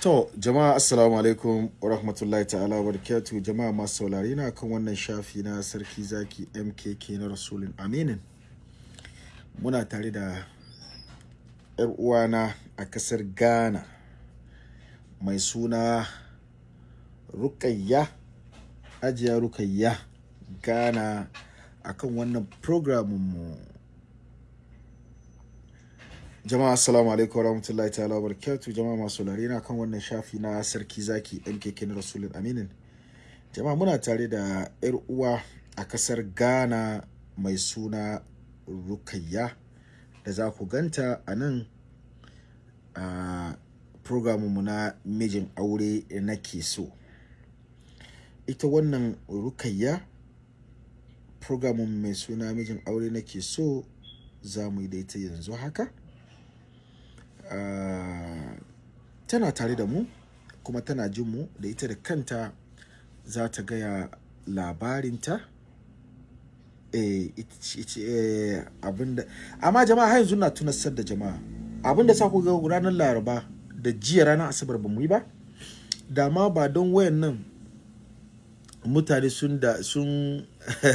To, jama'a assalamu alaikum wa rahmatullahi ta'ala wa jama'a masu saurari na kan wannan shafi na sarki zaki MKK na Rasulun Aminin. Muna tare da ‘yar uwana a ƙasar Ghana mai suna Rukayya, Ajiya Rukayya Ghana akan wannan programin mu. Jama'a assalamu alaikum warahmatullahi ta'ala barakatuh jama'a masu saurare na kan wannan shafi na sarki zaki MKK na Rasulun Aminin. Jama'a muna tare da yar uwa a ƙasar Ghana mai suna Rukayya da za ku ganta a nan a mu na mijin aure nake so. Ita wannan Rukayya programin mai suna mijin aure nake so za mu yi da ita yanzu haka. Uh, tana tare da mu kuma tana jin mu da ita da kanta za ta gaya labarinta. Eh, eh, abin da amma jama'a har yanzu na tunasar da jama'a. Abinda sa ku ga ranar laraba da jiya ranar asabar ba mu yi ba da ma ba don wayan nan mutane sun da sun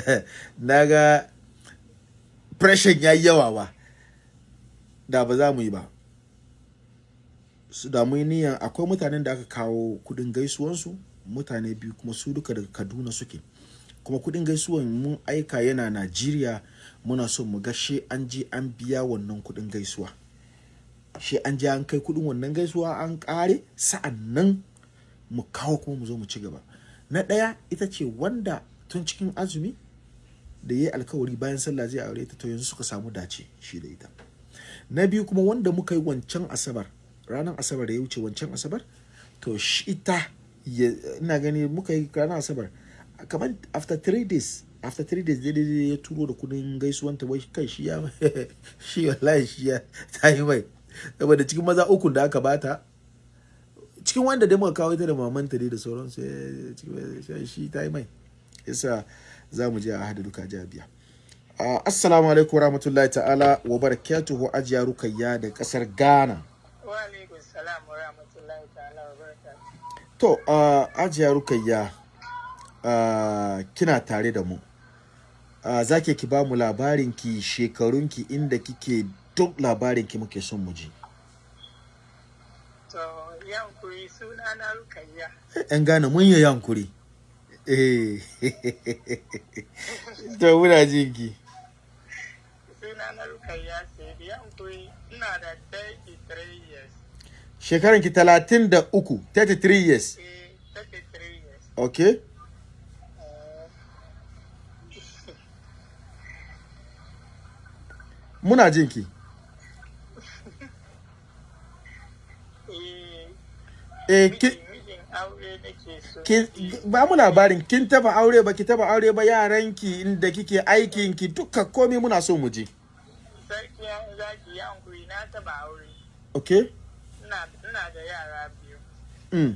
na ga pressure ya yawa ba da ba za mu yi ba. Su damu niyan akwai mutanen da aka kawo kuɗin gaisuwansu mutane biyu kuma su duka daga kaduna suke. Kuma kuɗin gaisuwan mun aika yana najeriya muna so mu ga she an je an biya wannan kuɗin gaisuwa. She an je an kai kuɗin wannan gaisuwa an kare sa'an nan mu kawo kuma mu zo mu ci gaba. Na ɗaya ita ce wanda tun cikin azumi da ya yi alkawari bayan sallah zai aure ta to yanzu suka samu dace shi da ita. Na biyu kuma wanda muka yi wancan asabar ranar asabar da ya wuce wancan asabar to shi ita ina gani muka yi ranar asabar. Kamar after three days after three days daidai ya turo da kuɗin gaisuwan ta wai kai shi ya shi wallahi shi ya ta yi mai. Saboda cikin maza uku da aka bata cikin wanda dai muka kawo ita da mamanta dai da sauransu shi ta yi mai. Yasa za mu je a hada duka jabiya uh, assalamu alaikum warahmatullahi ta'ala wa barakatuhu ajiya rukayya da ƙasar ghana. To, uh, Ajiya Rukayya, uh, kina tare da mu. Uh, za ki ba mu labarinki, shekarunki inda kike duk labarinki muke son mu ji. To, yankuri suna na Rukayya. ‘Yan gane mun yi yankuri. Eh, to muna jinki. Suna na Rukayya sai yankuri ina da 33 years. Shekaranki talatin da uku, 33 years. Eh, 33 years. Okay. Eh, Muna jinki. eh, Eh, ki, ki, ba mu labarin kin taba aure ba ki taba aure ba yaranki inda kike aikinki duka komai muna so mu ji. Sarki ya zaki yankuri na taba aure. Okay? Ina da yara biyu. Mm.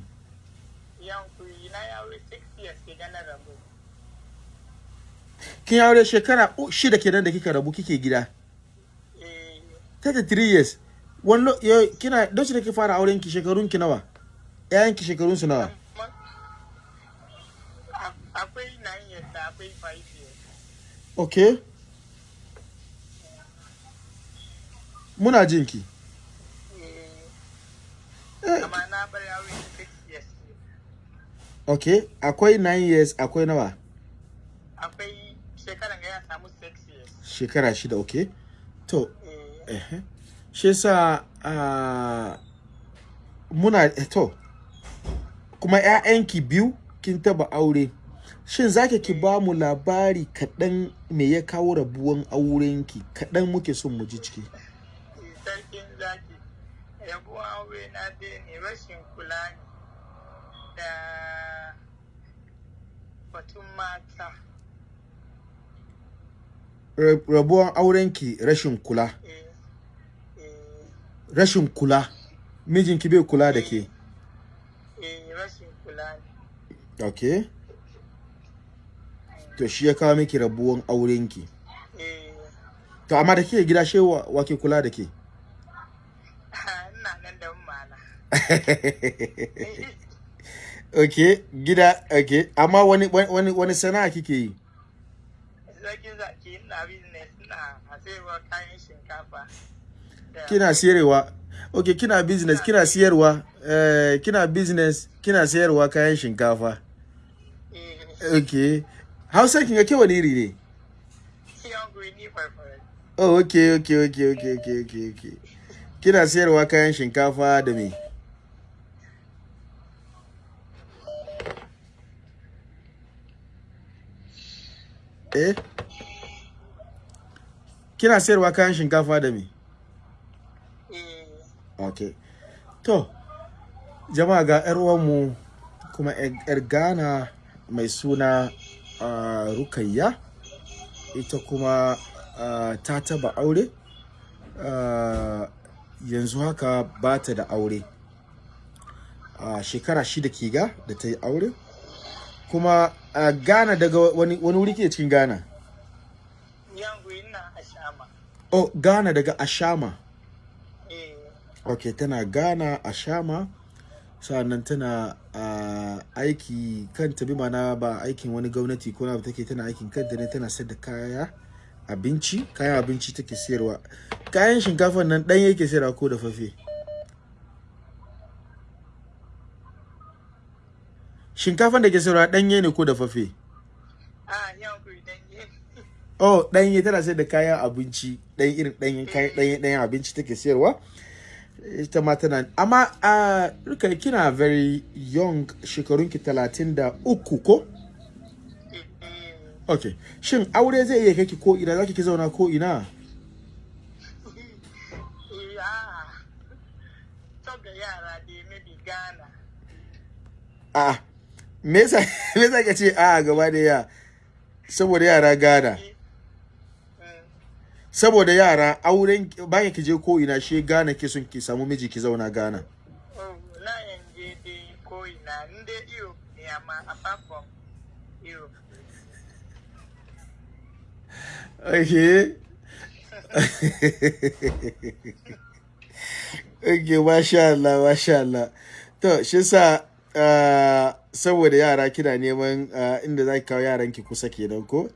Yankuri na ya aure 6 years ke gana rabu. Kin aure shekara shida kenan da kika rabu kike gida. Eh, 33 years. Wani kina don shi da ki fara auren ki shekarun ki nawa? Yayan ki shekarun su nawa? akwai 9 years da akwai 5 years. Okay. Muna jin ki. Eh, Eh, amma na bar aure 6 years. Okay, akwai 9 years, akwai nawa? Akwai shekaran ga ya samu 6 years. Shekara shida, okay. To, Eh, eh. Shi yasa ah, muna eh, to kuma ƴaƴanki biyu kin taba aure. Shin zaki ki ba mu labari kaɗan me ya kawo rabuwan aurenki kaɗan muke son mu ji ciki. sarkin zaki rabuwan aure na dai ne rashin kula ne da batun mata Ra- Rabuwan aurenki rashin kula. eh, eh, Rashin kula. Mijinki bai kula da ke. eh, rashin kula ne Okay. To shi ya kawo miki rabuwan aurenki. To amma da kike gida she wa ke kula da ke? ina nan da mana okay gida okay amma wani wani wani sana'a kike yi? Sarki zaki ina business ina sayarwa kayan shinkafa kina siyarwa okay kina business kina siyarwa eh kina business kina siyarwa kayan shinkafa? Eh. Okay hausa kin ga ke wani iri ne? Oh okay okay okay okay okay okay kina siyarwa kayan shinkafa da me? Eh? Kina siyarwa kayan shinkafa da me? Eh. Okay. To, jama'a ga uwanmu kuma 'yar Ghana mai suna uh, Rukayya, ita kuma uh, ta taba aure, uh, yanzu haka ba ta da aure. Uh, shekara shida ke ga da ta yi aure, kuma uh, Ghana daga wani, wani wuri ke cikin Ghana? yan guri ina a shama Oh, Ghana daga Ashama. eh. Ok tana ghana a shama sa'an nan tana a aiki kanta bi mana ba aikin wani gwamnati ko na take tana aikin kanta ne tana sayar da kaya abinci. Kayan abinci take sayarwa. Kayan shinkafan nan ɗan yake sayarwa ko da fafe shinkafan da ke sayarwa ɗanye ne ko da fafe ah yan guri dan yi oh ɗanye tana sayar da kayan abinci ɗan irin ɗanyen kayan ɗanyen ɗanyen abinci take sayarwa. Ita ma tana amma a riƙa kina very young shekarunki talatin da uku ko? Eh. Eh ok shin aure zai iya kai ki ko ina? Zaki ki zauna ko ina? Eh ah to ga yara dai maybe Ghana. A me yasa me yasa ke ce a gaba da ya saboda yara gana mm, saboda yara auren bayan ki je ko ina she gana ki sun ki samu miji ki zauna gana na yanje dai ko ina ndị Europe ne amma apart from Europe Okay. okay, masha Allah, masha Allah. To, shi sa saboda yara kina neman uh, inda za ki kawo yaranki kusa kenan ko?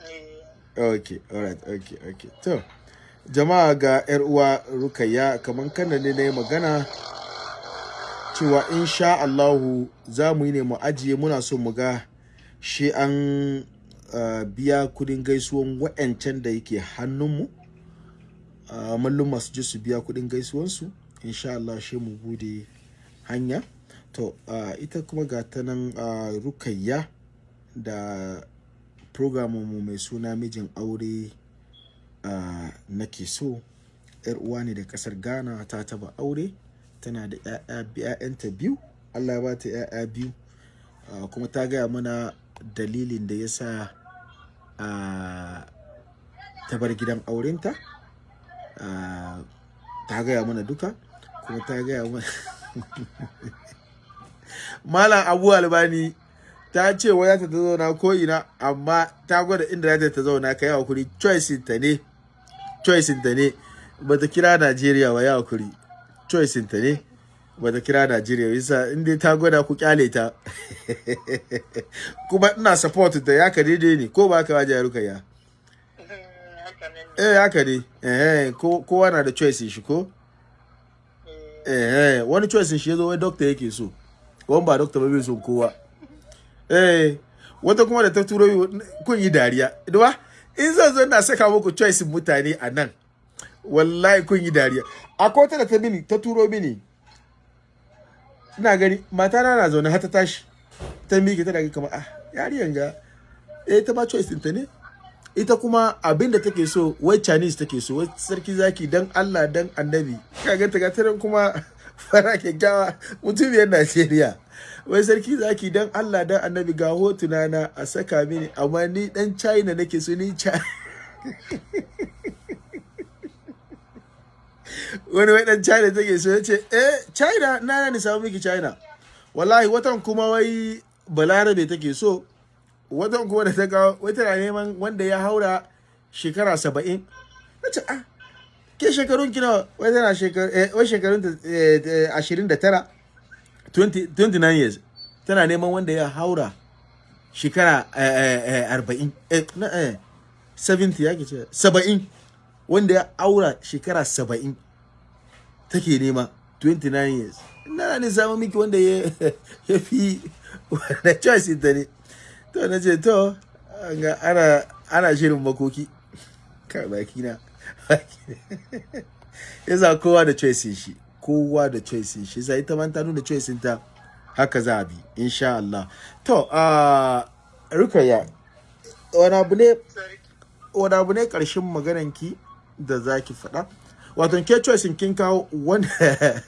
eh Okay, alright, okay, okay. To, jama'a ga 'yar uwa Rukayya kamar kanda ne na yi magana cewa insha Allahu za mu yi ne mu ajiye muna so mu ga shi an uh, biya kuɗin gaisuwan wa'yancan da yake hannunmu uh, mallum masu je su biya kuɗin gaisuwansu insha Allah shi mu buɗe hanya to uh, ita kuma ga ta nan uh, rukayya da programinmu mai suna mijin aure uh, nake so yar uwa ne da ƙasar ghana ta taba aure tana da 'ya'yanta biyu allah ba ta 'ya'ya biyu uh, kuma ta gaya mana dalilin da ya sa uh, ta bar gidan aurenta uh, ta gaya mana duka kuma ta gaya mana malam abu albani ta ce wa ta zauna ko ina amma ta gwada inda za ta zauna ka yi haƙuri choice ta ne. Choice ta ne. Bata kira Najeriya wa ya haƙuri. Choice ta ne. Bata kira Najeriya yasa in dai ta gwada ku ƙyale ta. Kuma ina support ta ya ka daidai ne ko ba ka waje ruka ya? Eh haka ne. Eh ko kowa na da choice shi ko? Eh eh wani choice shi ya zo wai doctor yake so. Wani ba doctor ba bai son kowa. Eh wata kuma da ta turo kun yi dariya. Duba in zan zo na saka muku choice mutane a nan wallahi kun yi dariya. Akwai wata da ta mini ta turo mini. Ina gani mata na na zaune har ta tashi ta miƙe ta daga kamar ah yariyan ga eh ta ba choice ɗinta ne. Ita kuma abin da take so wai chinese take so wai sarki zaki dan allah dan annabi. Ka ganta ga kuma fara kyakkyawa mutumiyar najeriya. Wai sarki zaki dan allah dan annabi ga hotuna na a saka mini amma ni dan china nake so ni Chi- wani wai dan china take so ya ce eh china na ni samu miki china. Wallahi watan kuma wai balarabe take so. Watan kuma da ta kawo wai tana neman wanda ya haura shekara saba'in. Na ce ah ke shekarun ki nawa? Wai tana eh, wai shekarun ta eh, eh, ashirin da tara? 20 29 years. Tana neman wanda ya haura shekara eh, arba'in. Na eh, 70 ya ke ce. Saba'in. Wanda ya aura shekara saba'in take nema. 29 years. Na ne samu miki wanda ya fi wanda choice ita ne. To na ce to ana shirin makoki. Ka baki na yasa kowa da choice shi kowa da choice shi. Sai ita man ta nuna choice ta haka za a bi insha Allah. To a rukaya wani abu ne wani abu ne ƙarshen magananki da za ki faɗa? Wato ke choice kin kawo wanda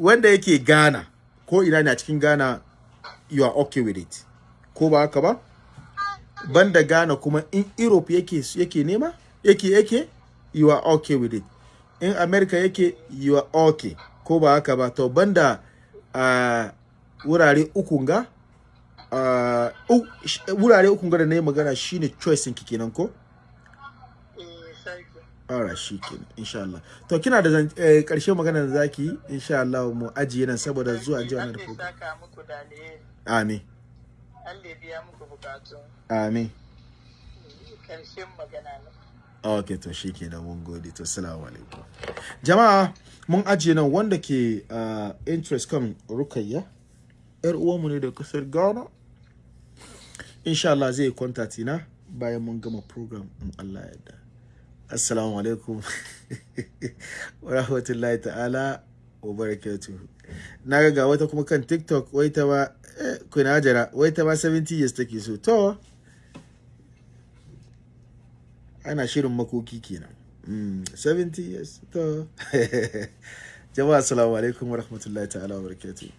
wanda yake Ghana ko ina ne a cikin Ghana you are okay with it. Ko ba haka ba? Banda Ghana kuma in Europe yake yake nema? Yake yake you are okay with it. In America yake you are okay. Ko ba haka ba? To banda uh, wurare uku ga uh, wurare uku ga da na yi magana shine choice ki kenan ko? Alright, shi kenan, insha Allah. To, kina da eh, ƙarshe magana da zaki insha Allah mu ajiye nan saboda zuwa ji wannan program. Amin, Allah ya biya muku bukatu. Amin. ƙarshen magana na Ok, to shi kenan mun gode, to salamu alaikum. Jama'a, mun ajiye nan wanda ke uh, interest kan rukayya, ‘yar uwanmu ne da ƙasar Ghana. Insha Allah zai contact na bayan mun gama program in Allah ya yarda. Assalamu alaikum wa rahmatullahi ta'ala wa barakatuhu. Na ga ga wata kuma kan TikTok wai ta ma eh, kuna jira wai ta ma 70 years take so. To ana shirin makoki kenan. Mm, 70 years to. Jama'a assalamu alaikum wa rahmatullahi ta'ala wa barakatuhu.